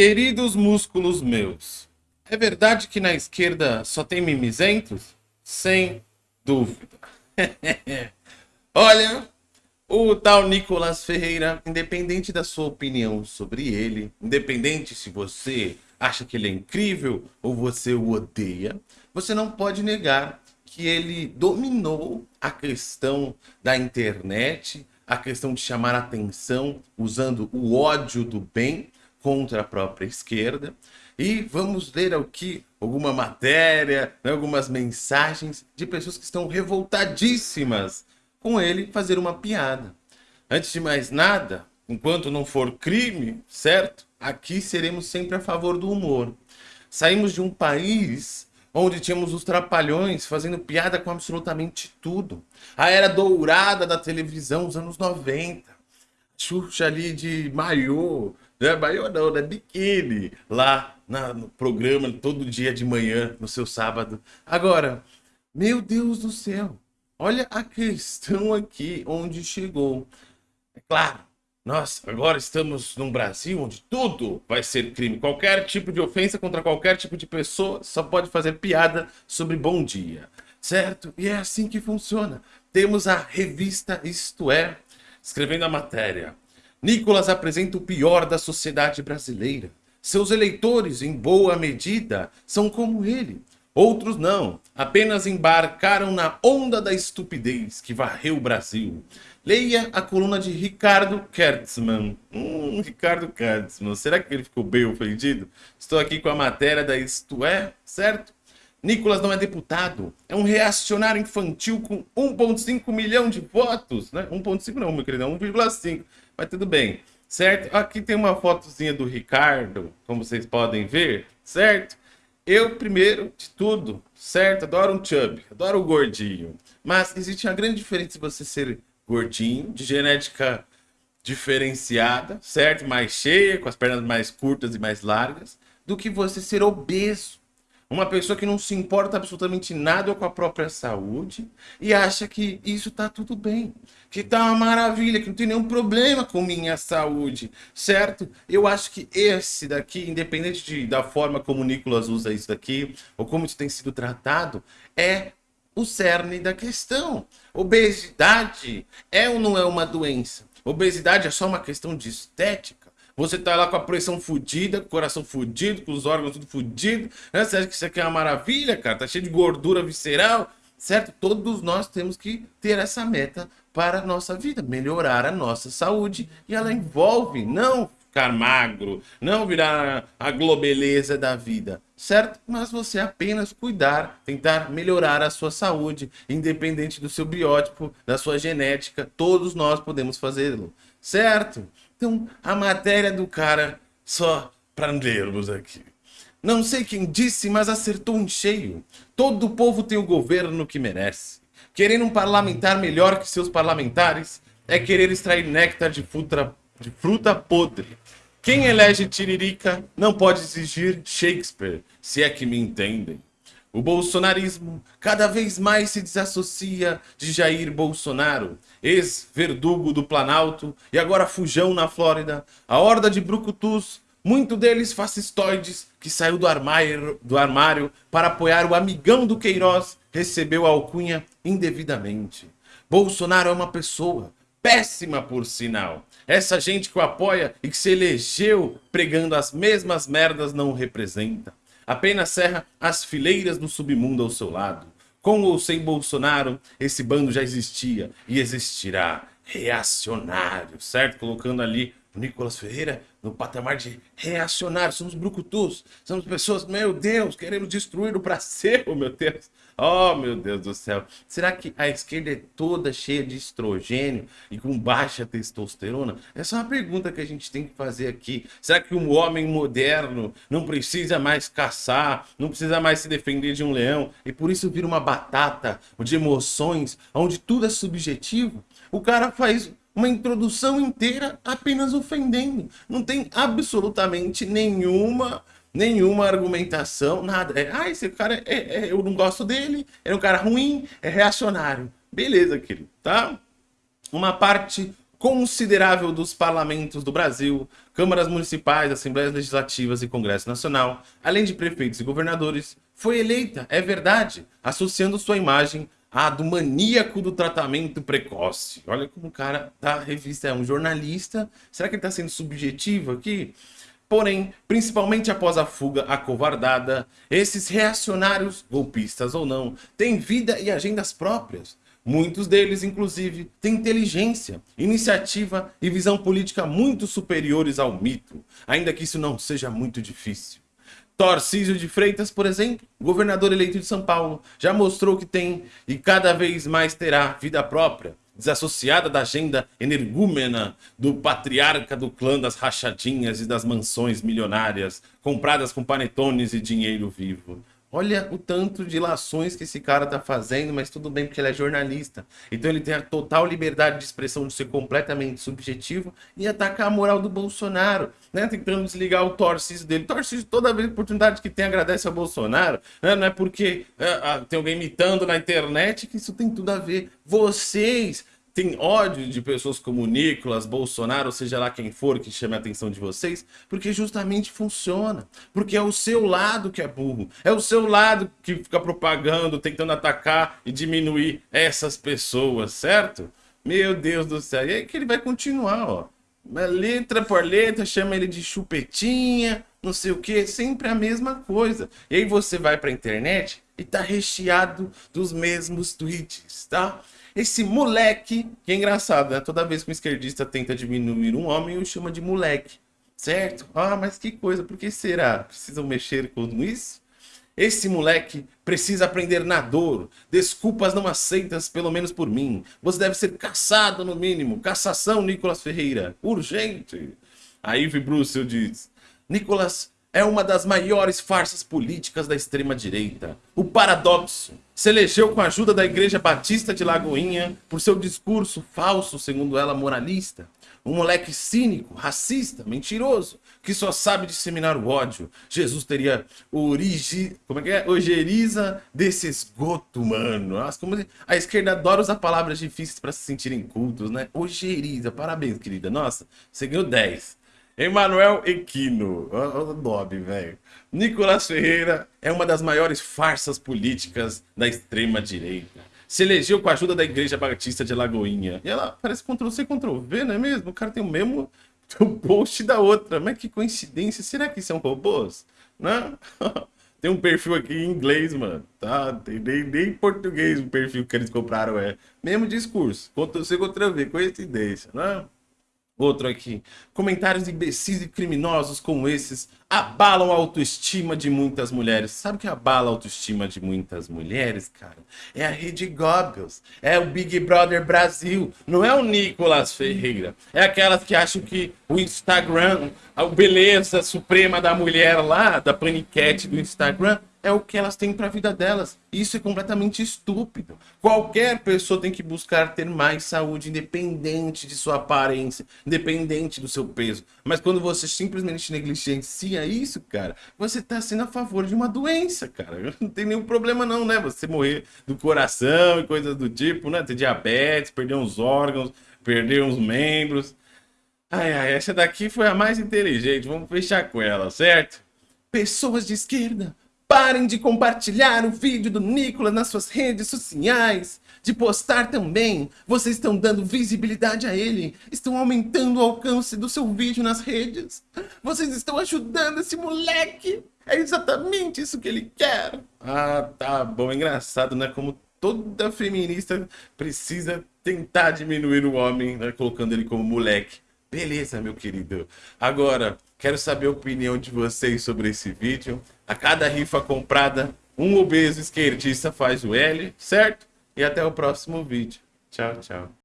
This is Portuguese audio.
Queridos músculos meus, é verdade que na esquerda só tem mimizentos? Sem dúvida. Olha, o tal Nicolas Ferreira, independente da sua opinião sobre ele, independente se você acha que ele é incrível ou você o odeia, você não pode negar que ele dominou a questão da internet, a questão de chamar atenção usando o ódio do bem contra a própria esquerda. E vamos ler aqui alguma matéria, né, algumas mensagens de pessoas que estão revoltadíssimas com ele fazer uma piada. Antes de mais nada, enquanto não for crime, certo? Aqui seremos sempre a favor do humor. Saímos de um país onde tínhamos os trapalhões fazendo piada com absolutamente tudo. A era dourada da televisão, os anos 90. Xuxa ali de maiô, não é maiô não, né? Biquíni, lá na, no programa, todo dia de manhã, no seu sábado. Agora, meu Deus do céu, olha a questão aqui onde chegou. É claro, nós agora estamos num Brasil onde tudo vai ser crime. Qualquer tipo de ofensa contra qualquer tipo de pessoa só pode fazer piada sobre bom dia, certo? E é assim que funciona. Temos a revista Isto É, escrevendo a matéria. Nicolas apresenta o pior da sociedade brasileira. Seus eleitores, em boa medida, são como ele. Outros não, apenas embarcaram na onda da estupidez que varreu o Brasil. Leia a coluna de Ricardo Kertzmann. Hum, Ricardo Kertzmann. Será que ele ficou bem ofendido? Estou aqui com a matéria da Isto É, certo? Nicolas não é deputado, é um reacionário infantil com 1,5 milhão de votos, né? 1,5 não, meu querido, 1,5, mas tudo bem, certo? Aqui tem uma fotozinha do Ricardo, como vocês podem ver, certo? Eu, primeiro de tudo, certo? Adoro um chub, adoro o gordinho, mas existe uma grande diferença de você ser gordinho, de genética diferenciada, certo? Mais cheia, com as pernas mais curtas e mais largas, do que você ser obeso. Uma pessoa que não se importa absolutamente nada com a própria saúde e acha que isso tá tudo bem, que tá uma maravilha, que não tem nenhum problema com minha saúde, certo? Eu acho que esse daqui, independente de, da forma como o Nicolas usa isso daqui, ou como isso tem sido tratado, é o cerne da questão. Obesidade é ou não é uma doença? Obesidade é só uma questão de estética. Você tá lá com a pressão fodida, com o coração fudido, com os órgãos tudo fudido. Né? Você acha que isso aqui é uma maravilha, cara? Tá cheio de gordura visceral, certo? Todos nós temos que ter essa meta para a nossa vida, melhorar a nossa saúde. E ela envolve não ficar magro, não virar a globeleza da vida, certo? Mas você apenas cuidar, tentar melhorar a sua saúde, independente do seu biótipo, da sua genética, todos nós podemos fazê-lo, certo? Então, a matéria do cara, só para lermos aqui. Não sei quem disse, mas acertou em cheio. Todo o povo tem o governo que merece. Querendo um parlamentar melhor que seus parlamentares é querer extrair néctar de fruta, de fruta podre. Quem elege Tiririca não pode exigir Shakespeare, se é que me entendem. O bolsonarismo cada vez mais se desassocia de Jair Bolsonaro, ex-verdugo do Planalto e agora fujão na Flórida. A horda de brucutus, muito deles fascistoides, que saiu do armário, do armário para apoiar o amigão do Queiroz, recebeu a alcunha indevidamente. Bolsonaro é uma pessoa, péssima por sinal. Essa gente que o apoia e que se elegeu pregando as mesmas merdas não o representa. Apenas serra as fileiras do submundo ao seu lado. Com ou sem Bolsonaro, esse bando já existia e existirá. Reacionário, certo? Colocando ali o Nicolas Ferreira no patamar de reacionário. Somos brucutus, somos pessoas, meu Deus, queremos destruir o Brasil, meu Deus. Oh, meu Deus do céu. Será que a esquerda é toda cheia de estrogênio e com baixa testosterona? Essa é uma pergunta que a gente tem que fazer aqui. Será que um homem moderno não precisa mais caçar, não precisa mais se defender de um leão e por isso vira uma batata de emoções, onde tudo é subjetivo? O cara faz uma introdução inteira apenas ofendendo. Não tem absolutamente nenhuma nenhuma argumentação, nada. É, ah, esse cara, é, é, eu não gosto dele, é um cara ruim, é reacionário. Beleza, querido, tá? Uma parte considerável dos parlamentos do Brasil, câmaras municipais, assembleias legislativas e Congresso Nacional, além de prefeitos e governadores, foi eleita, é verdade, associando sua imagem à do maníaco do tratamento precoce. Olha como o cara da revista é um jornalista. Será que ele está sendo subjetivo aqui? Porém, principalmente após a fuga acovardada, esses reacionários, golpistas ou não, têm vida e agendas próprias. Muitos deles, inclusive, têm inteligência, iniciativa e visão política muito superiores ao mito, ainda que isso não seja muito difícil. Tarcísio de Freitas, por exemplo, governador eleito de São Paulo, já mostrou que tem e cada vez mais terá vida própria, desassociada da agenda energúmena do patriarca do clã das rachadinhas e das mansões milionárias, compradas com panetones e dinheiro vivo. Olha o tanto de lações que esse cara tá fazendo, mas tudo bem porque ele é jornalista. Então ele tem a total liberdade de expressão de ser completamente subjetivo e atacar a moral do Bolsonaro, né? Tentando desligar o Tarcísio dele. Tarcísio, toda vez oportunidade que tem, agradece ao Bolsonaro. Né? Não é porque é, tem alguém imitando na internet que isso tem tudo a ver. Vocês tem ódio de pessoas como Nicolas, Bolsonaro, seja lá quem for que chame a atenção de vocês, porque justamente funciona. Porque é o seu lado que é burro. É o seu lado que fica propagando, tentando atacar e diminuir essas pessoas, certo? Meu Deus do céu. E aí que ele vai continuar, ó. Letra por letra, chama ele de chupetinha, não sei o que, sempre a mesma coisa. E aí você vai pra internet e tá recheado dos mesmos tweets, tá? Esse moleque, que é engraçado, né? Toda vez que um esquerdista tenta diminuir um homem, o chama de moleque, certo? Ah, mas que coisa, por que será? Precisam mexer com isso? Esse moleque precisa aprender na dor. Desculpas não aceitas, pelo menos por mim. Você deve ser caçado, no mínimo. Cassação, Nicolas Ferreira. Urgente. Aí Bruxel diz... Nicolas é uma das maiores farsas políticas da extrema-direita. O paradoxo se elegeu com a ajuda da Igreja Batista de Lagoinha por seu discurso falso, segundo ela, moralista. Um moleque cínico, racista, mentiroso, que só sabe disseminar o ódio. Jesus teria origi... Como é que é? Ojeriza desse esgoto, mano. Nossa, como... A esquerda adora usar palavras difíceis para se sentirem cultos, né? Ojeriza. Parabéns, querida. Nossa, você ganhou 10. Emanuel Equino. O nome, velho. Nicolás Ferreira é uma das maiores farsas políticas da extrema-direita. Se elegeu com a ajuda da Igreja Batista de Lagoinha. E ela parece Ctrl-C, Ctrl-V, não é mesmo? O cara tem o mesmo post da outra. Mas que coincidência. Será que são robôs? Não? tem um perfil aqui em inglês, mano. Tá? Tem nem, nem em português o perfil que eles compraram é. Mesmo discurso. Ctrl-C, Ctrl-V. Coincidência, não é? Outro aqui. Comentários imbecis e criminosos como esses abalam a autoestima de muitas mulheres. Sabe o que abala a autoestima de muitas mulheres, cara? É a Rede Goebbels. É o Big Brother Brasil. Não é o Nicolas Ferreira. É aquelas que acham que o Instagram, a beleza suprema da mulher lá, da paniquete do Instagram, é o que elas têm para a vida delas. Isso é completamente estúpido. Qualquer pessoa tem que buscar ter mais saúde, independente de sua aparência, independente do seu peso. Mas quando você simplesmente negligencia isso, cara, você está sendo a favor de uma doença, cara. Não tem nenhum problema não, né? Você morrer do coração e coisas do tipo, né? Ter diabetes, perder uns órgãos, perder uns membros. Ai, ai, essa daqui foi a mais inteligente. Vamos fechar com ela, certo? Pessoas de esquerda, Parem de compartilhar o vídeo do Nicolas nas suas redes sociais, de postar também. Vocês estão dando visibilidade a ele, estão aumentando o alcance do seu vídeo nas redes. Vocês estão ajudando esse moleque. É exatamente isso que ele quer. Ah, tá bom. Engraçado, né? Como toda feminista precisa tentar diminuir o homem, né? colocando ele como moleque. Beleza, meu querido. Agora, quero saber a opinião de vocês sobre esse vídeo. A cada rifa comprada, um obeso esquerdista faz o L, certo? E até o próximo vídeo. Tchau, tchau.